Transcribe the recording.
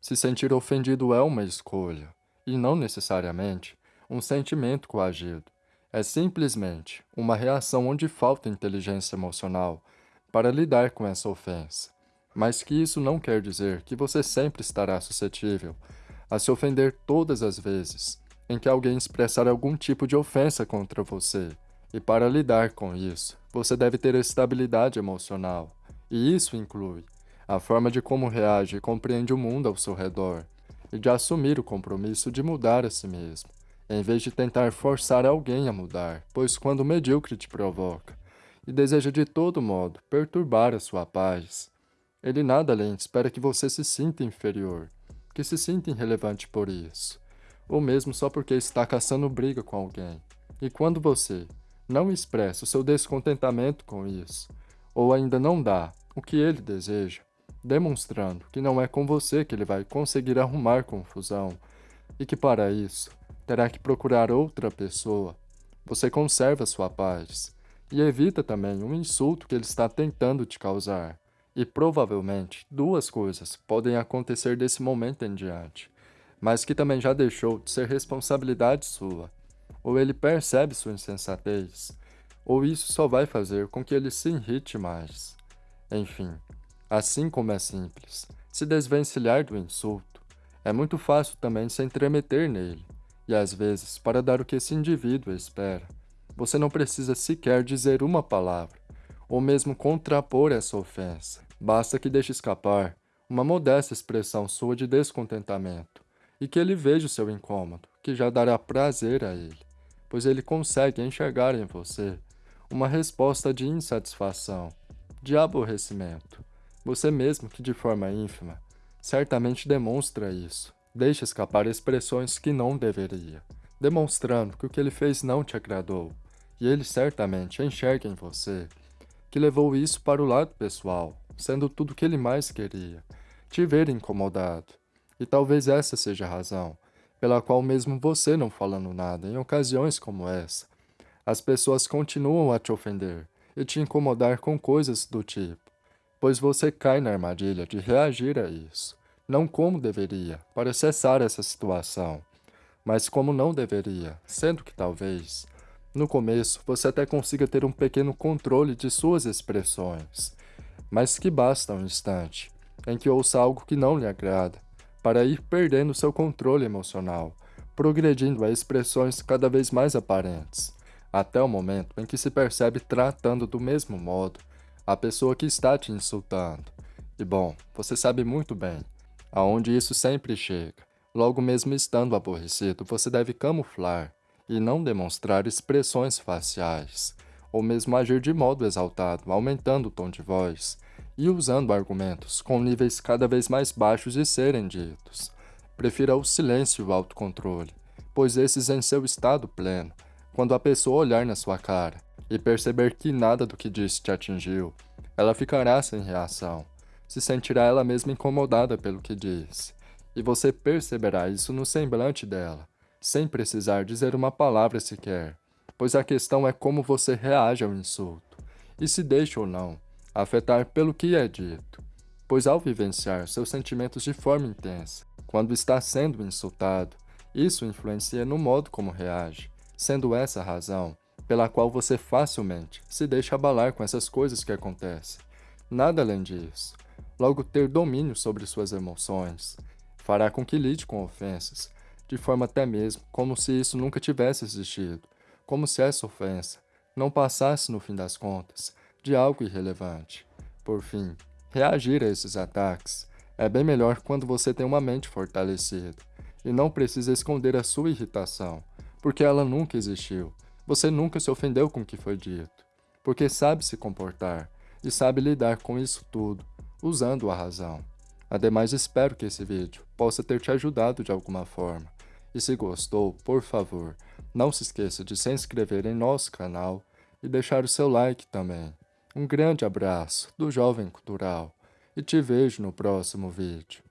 Se sentir ofendido é uma escolha, e não necessariamente um sentimento coagido. É simplesmente uma reação onde falta inteligência emocional para lidar com essa ofensa. Mas que isso não quer dizer que você sempre estará suscetível a se ofender todas as vezes em que alguém expressar algum tipo de ofensa contra você. E para lidar com isso, você deve ter estabilidade emocional. E isso inclui a forma de como reage e compreende o mundo ao seu redor, e de assumir o compromisso de mudar a si mesmo, em vez de tentar forçar alguém a mudar, pois quando o medíocre te provoca e deseja de todo modo perturbar a sua paz, ele nada além espera que você se sinta inferior, que se sinta irrelevante por isso, ou mesmo só porque está caçando briga com alguém. E quando você não expressa o seu descontentamento com isso, ou ainda não dá o que ele deseja, demonstrando que não é com você que ele vai conseguir arrumar confusão e que para isso terá que procurar outra pessoa. Você conserva sua paz e evita também um insulto que ele está tentando te causar. E provavelmente duas coisas podem acontecer desse momento em diante, mas que também já deixou de ser responsabilidade sua. Ou ele percebe sua insensatez, ou isso só vai fazer com que ele se irrite mais. Enfim, Assim como é simples se desvencilhar do insulto, é muito fácil também se entremeter nele, e às vezes, para dar o que esse indivíduo espera, você não precisa sequer dizer uma palavra, ou mesmo contrapor essa ofensa. Basta que deixe escapar uma modesta expressão sua de descontentamento, e que ele veja o seu incômodo, que já dará prazer a ele, pois ele consegue enxergar em você uma resposta de insatisfação, de aborrecimento, você mesmo, que de forma ínfima, certamente demonstra isso. Deixa escapar expressões que não deveria, demonstrando que o que ele fez não te agradou, e ele certamente enxerga em você que levou isso para o lado pessoal, sendo tudo o que ele mais queria, te ver incomodado. E talvez essa seja a razão pela qual mesmo você não falando nada em ocasiões como essa, as pessoas continuam a te ofender e te incomodar com coisas do tipo pois você cai na armadilha de reagir a isso, não como deveria, para cessar essa situação, mas como não deveria, sendo que talvez, no começo, você até consiga ter um pequeno controle de suas expressões, mas que basta um instante em que ouça algo que não lhe agrada, para ir perdendo seu controle emocional, progredindo a expressões cada vez mais aparentes, até o momento em que se percebe tratando do mesmo modo a pessoa que está te insultando. E bom, você sabe muito bem aonde isso sempre chega. Logo mesmo estando aborrecido, você deve camuflar e não demonstrar expressões faciais, ou mesmo agir de modo exaltado, aumentando o tom de voz e usando argumentos com níveis cada vez mais baixos de serem ditos. Prefira o silêncio e o autocontrole, pois esses em seu estado pleno, quando a pessoa olhar na sua cara, e perceber que nada do que disse te atingiu, ela ficará sem reação, se sentirá ela mesma incomodada pelo que disse, e você perceberá isso no semblante dela, sem precisar dizer uma palavra sequer, pois a questão é como você reage ao insulto, e se deixa ou não afetar pelo que é dito, pois ao vivenciar seus sentimentos de forma intensa, quando está sendo insultado, isso influencia no modo como reage, sendo essa a razão pela qual você facilmente se deixa abalar com essas coisas que acontecem. Nada além disso. Logo, ter domínio sobre suas emoções fará com que lide com ofensas, de forma até mesmo como se isso nunca tivesse existido, como se essa ofensa não passasse, no fim das contas, de algo irrelevante. Por fim, reagir a esses ataques é bem melhor quando você tem uma mente fortalecida e não precisa esconder a sua irritação, porque ela nunca existiu você nunca se ofendeu com o que foi dito, porque sabe se comportar e sabe lidar com isso tudo, usando a razão. Ademais, espero que esse vídeo possa ter te ajudado de alguma forma. E se gostou, por favor, não se esqueça de se inscrever em nosso canal e deixar o seu like também. Um grande abraço do Jovem Cultural e te vejo no próximo vídeo.